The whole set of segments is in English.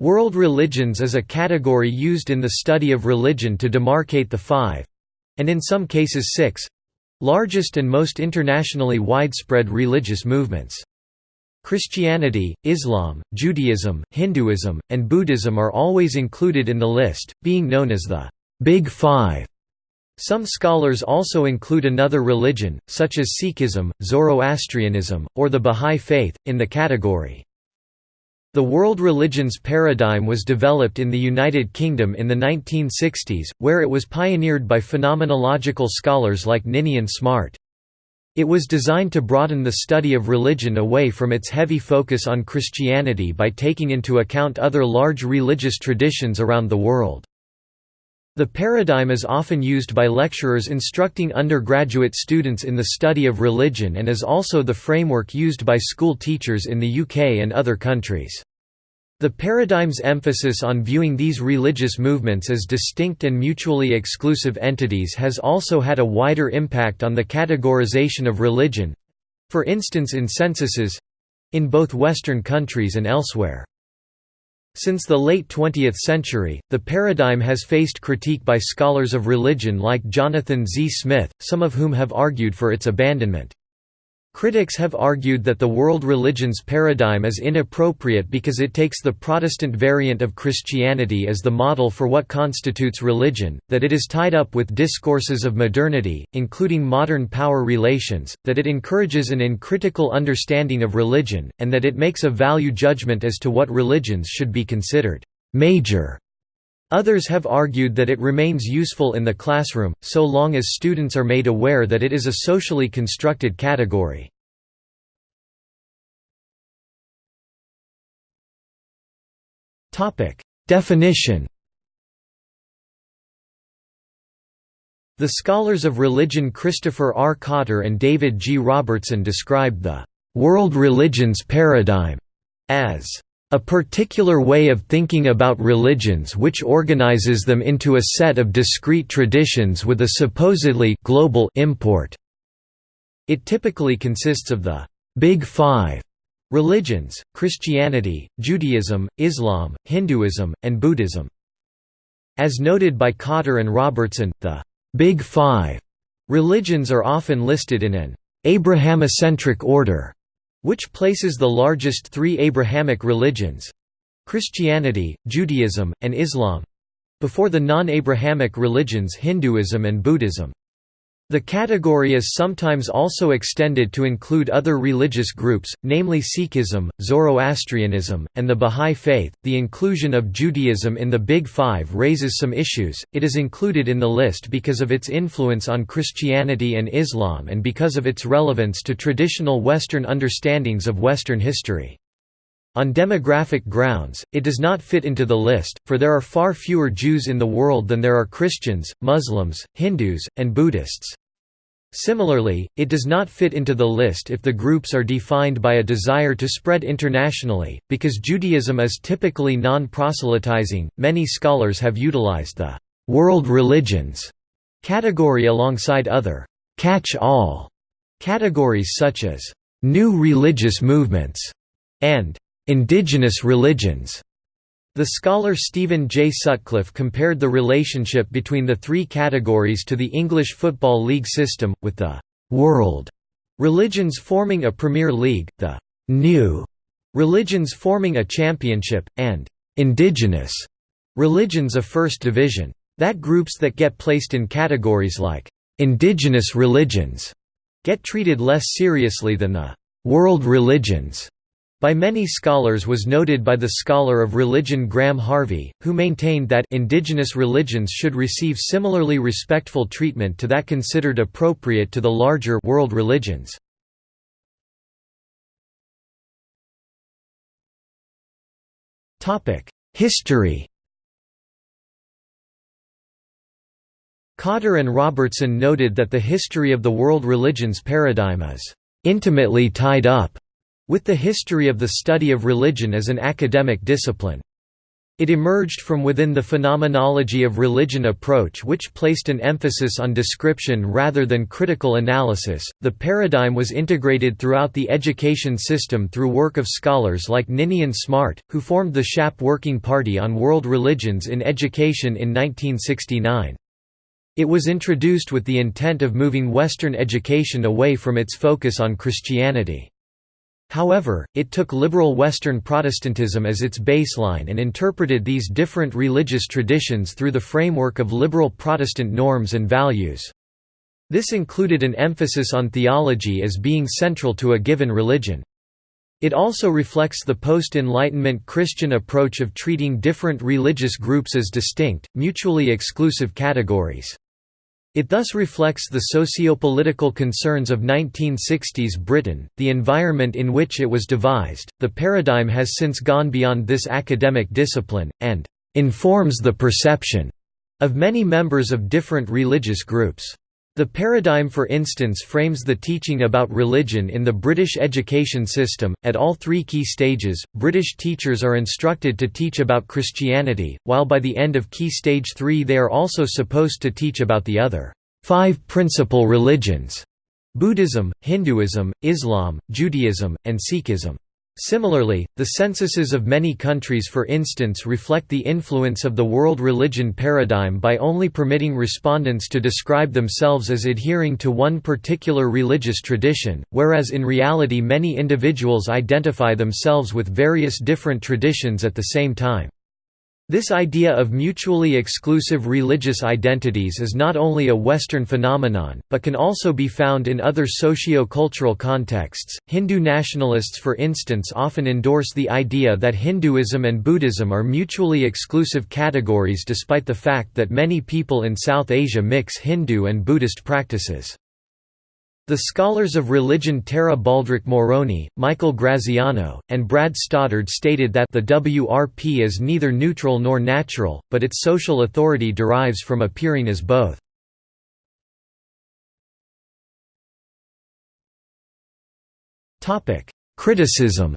World religions is a category used in the study of religion to demarcate the five—and in some cases six—largest and most internationally widespread religious movements. Christianity, Islam, Judaism, Hinduism, and Buddhism are always included in the list, being known as the Big Five. Some scholars also include another religion, such as Sikhism, Zoroastrianism, or the Bahá'í Faith, in the category. The world religions paradigm was developed in the United Kingdom in the 1960s, where it was pioneered by phenomenological scholars like Ninian Smart. It was designed to broaden the study of religion away from its heavy focus on Christianity by taking into account other large religious traditions around the world. The paradigm is often used by lecturers instructing undergraduate students in the study of religion and is also the framework used by school teachers in the UK and other countries. The paradigm's emphasis on viewing these religious movements as distinct and mutually exclusive entities has also had a wider impact on the categorization of religion—for instance in censuses—in both Western countries and elsewhere. Since the late 20th century, the paradigm has faced critique by scholars of religion like Jonathan Z. Smith, some of whom have argued for its abandonment. Critics have argued that the world religions paradigm is inappropriate because it takes the Protestant variant of Christianity as the model for what constitutes religion, that it is tied up with discourses of modernity, including modern power relations, that it encourages an uncritical understanding of religion, and that it makes a value judgment as to what religions should be considered major. Others have argued that it remains useful in the classroom, so long as students are made aware that it is a socially constructed category. Definition The scholars of religion Christopher R. Cotter and David G. Robertson described the «world religions paradigm» as a particular way of thinking about religions which organizes them into a set of discrete traditions with a supposedly global import. It typically consists of the Big Five religions, Christianity, Judaism, Islam, Hinduism, and Buddhism. As noted by Cotter and Robertson, the Big Five religions are often listed in an Abrahamicentric order which places the largest three Abrahamic religions—Christianity, Judaism, and Islam—before the non-Abrahamic religions Hinduism and Buddhism. The category is sometimes also extended to include other religious groups, namely Sikhism, Zoroastrianism, and the Bahá'í Faith. The inclusion of Judaism in the Big Five raises some issues. It is included in the list because of its influence on Christianity and Islam and because of its relevance to traditional Western understandings of Western history. On demographic grounds, it does not fit into the list, for there are far fewer Jews in the world than there are Christians, Muslims, Hindus, and Buddhists. Similarly, it does not fit into the list if the groups are defined by a desire to spread internationally, because Judaism is typically non-proselytizing. Many scholars have utilized the world religions category alongside other catch-all categories such as new religious movements and indigenous religions. The scholar Stephen J. Sutcliffe compared the relationship between the three categories to the English Football League system, with the «world» religions forming a Premier League, the «new» religions forming a championship, and «indigenous» religions a first division. That groups that get placed in categories like «indigenous religions» get treated less seriously than the «world religions» by many scholars was noted by the scholar of religion Graham Harvey, who maintained that indigenous religions should receive similarly respectful treatment to that considered appropriate to the larger world religions. History Cotter and Robertson noted that the history of the world religions paradigm is intimately tied up with the history of the study of religion as an academic discipline. It emerged from within the phenomenology of religion approach, which placed an emphasis on description rather than critical analysis. The paradigm was integrated throughout the education system through work of scholars like Ninian Smart, who formed the SHAP Working Party on World Religions in Education in 1969. It was introduced with the intent of moving Western education away from its focus on Christianity. However, it took liberal Western Protestantism as its baseline and interpreted these different religious traditions through the framework of liberal Protestant norms and values. This included an emphasis on theology as being central to a given religion. It also reflects the post-Enlightenment Christian approach of treating different religious groups as distinct, mutually exclusive categories. It thus reflects the socio-political concerns of 1960s Britain, the environment in which it was devised. The paradigm has since gone beyond this academic discipline, and informs the perception of many members of different religious groups. The paradigm for instance frames the teaching about religion in the British education system. At all three key stages, British teachers are instructed to teach about Christianity, while by the end of key stage 3 they are also supposed to teach about the other five principal religions Buddhism, Hinduism, Islam, Judaism, and Sikhism. Similarly, the censuses of many countries for instance reflect the influence of the world religion paradigm by only permitting respondents to describe themselves as adhering to one particular religious tradition, whereas in reality many individuals identify themselves with various different traditions at the same time. This idea of mutually exclusive religious identities is not only a Western phenomenon, but can also be found in other socio-cultural contexts. Hindu nationalists, for instance, often endorse the idea that Hinduism and Buddhism are mutually exclusive categories despite the fact that many people in South Asia mix Hindu and Buddhist practices. The scholars of religion Tara Baldrick Moroni, Michael Graziano, and Brad Stoddard stated that the WRP is neither neutral nor natural, but its social authority derives from appearing as both. Criticism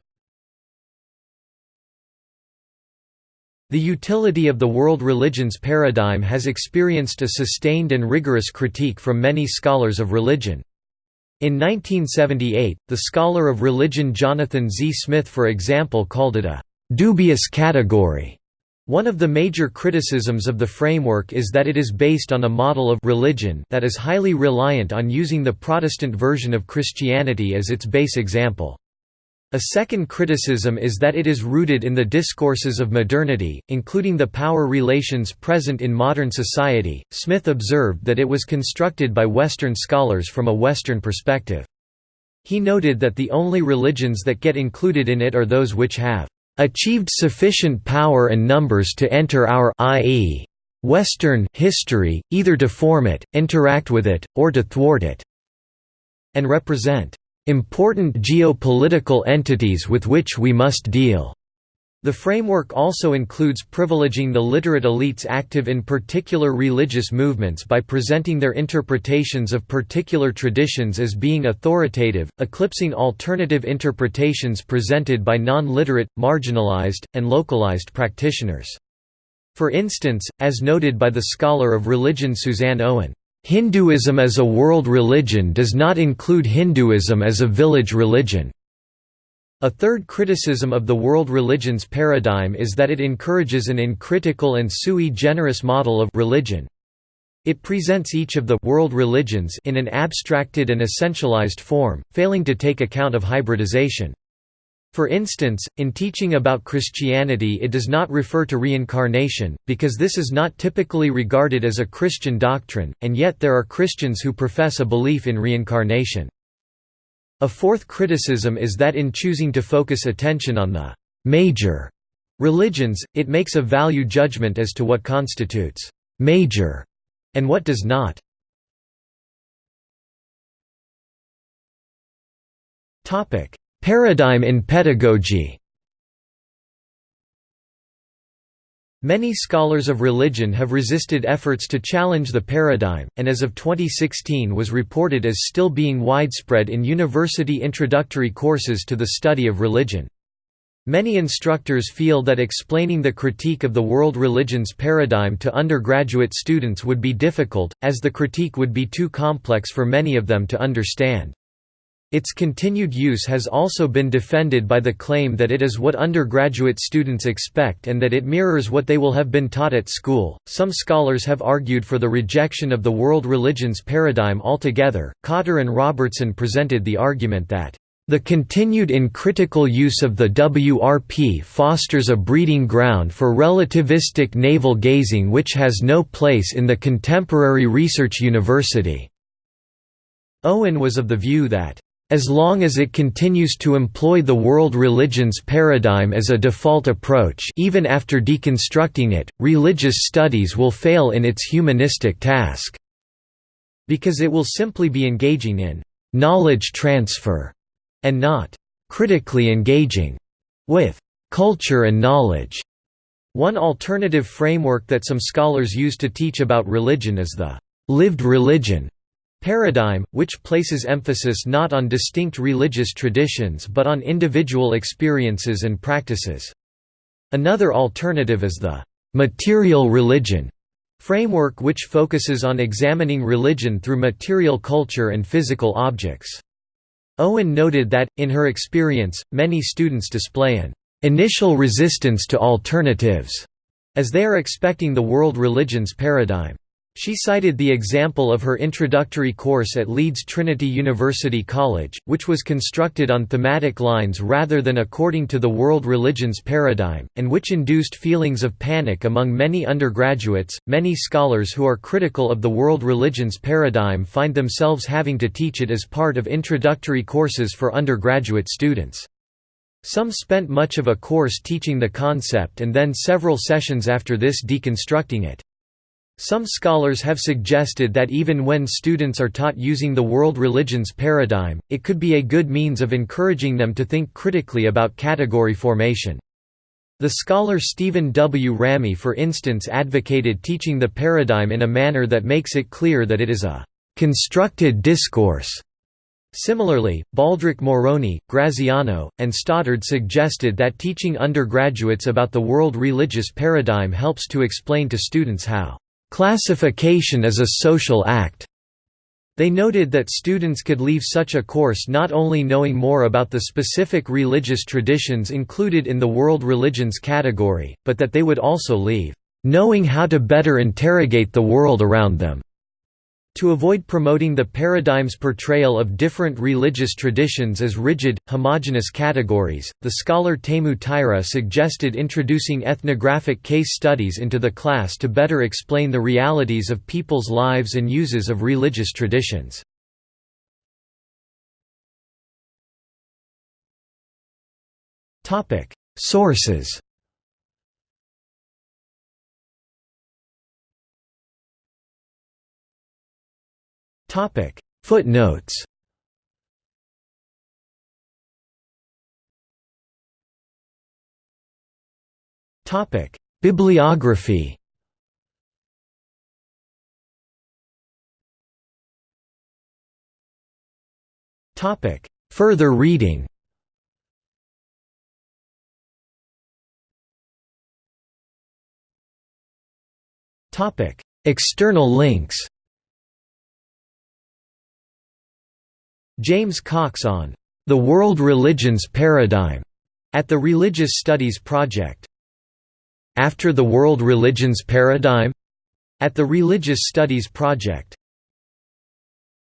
The utility of the world religions paradigm has experienced a sustained and rigorous critique from many scholars of religion. In 1978, the scholar of religion Jonathan Z. Smith for example called it a «dubious category». One of the major criticisms of the framework is that it is based on a model of religion that is highly reliant on using the Protestant version of Christianity as its base example. A second criticism is that it is rooted in the discourses of modernity, including the power relations present in modern society. Smith observed that it was constructed by Western scholars from a Western perspective. He noted that the only religions that get included in it are those which have achieved sufficient power and numbers to enter our i.e. Western history, either to form it, interact with it, or to thwart it, and represent important geopolitical entities with which we must deal. The framework also includes privileging the literate elites active in particular religious movements by presenting their interpretations of particular traditions as being authoritative, eclipsing alternative interpretations presented by non-literate, marginalized, and localized practitioners. For instance, as noted by the scholar of religion Suzanne Owen, Hinduism as a world religion does not include Hinduism as a village religion. A third criticism of the world religions paradigm is that it encourages an uncritical and sui generis model of religion. It presents each of the world religions in an abstracted and essentialized form, failing to take account of hybridization. For instance, in teaching about Christianity it does not refer to reincarnation, because this is not typically regarded as a Christian doctrine, and yet there are Christians who profess a belief in reincarnation. A fourth criticism is that in choosing to focus attention on the «major» religions, it makes a value judgment as to what constitutes «major» and what does not. Topic Paradigm in pedagogy Many scholars of religion have resisted efforts to challenge the paradigm, and as of 2016 was reported as still being widespread in university introductory courses to the study of religion. Many instructors feel that explaining the critique of the world religions paradigm to undergraduate students would be difficult, as the critique would be too complex for many of them to understand. Its continued use has also been defended by the claim that it is what undergraduate students expect and that it mirrors what they will have been taught at school. Some scholars have argued for the rejection of the world religions paradigm altogether. Cotter and Robertson presented the argument that the continued in critical use of the WRP fosters a breeding ground for relativistic navel-gazing which has no place in the contemporary research university. Owen was of the view that as long as it continues to employ the world religions paradigm as a default approach even after deconstructing it, religious studies will fail in its humanistic task, because it will simply be engaging in «knowledge transfer» and not «critically engaging» with «culture and knowledge». One alternative framework that some scholars use to teach about religion is the «lived religion» Paradigm, which places emphasis not on distinct religious traditions but on individual experiences and practices. Another alternative is the «material religion» framework which focuses on examining religion through material culture and physical objects. Owen noted that, in her experience, many students display an «initial resistance to alternatives» as they are expecting the world religions paradigm. She cited the example of her introductory course at Leeds Trinity University College, which was constructed on thematic lines rather than according to the world religions paradigm, and which induced feelings of panic among many undergraduates. Many scholars who are critical of the world religions paradigm find themselves having to teach it as part of introductory courses for undergraduate students. Some spent much of a course teaching the concept and then several sessions after this deconstructing it. Some scholars have suggested that even when students are taught using the world religions paradigm, it could be a good means of encouraging them to think critically about category formation. The scholar Stephen W. Ramey for instance advocated teaching the paradigm in a manner that makes it clear that it is a «constructed discourse». Similarly, Baldrick Moroni, Graziano, and Stoddard suggested that teaching undergraduates about the world religious paradigm helps to explain to students how Classification is a social act. They noted that students could leave such a course not only knowing more about the specific religious traditions included in the world religions category, but that they would also leave, knowing how to better interrogate the world around them. To avoid promoting the paradigm's portrayal of different religious traditions as rigid, homogenous categories, the scholar Teemu Taira suggested introducing ethnographic case studies into the class to better explain the realities of people's lives and uses of religious traditions. Sources Topic. Footnotes. Topic. Bibliography. Topic. Further reading. Topic. External links James Cox on The World Religions Paradigm at the Religious Studies Project. After the World Religions Paradigm at the Religious Studies Project.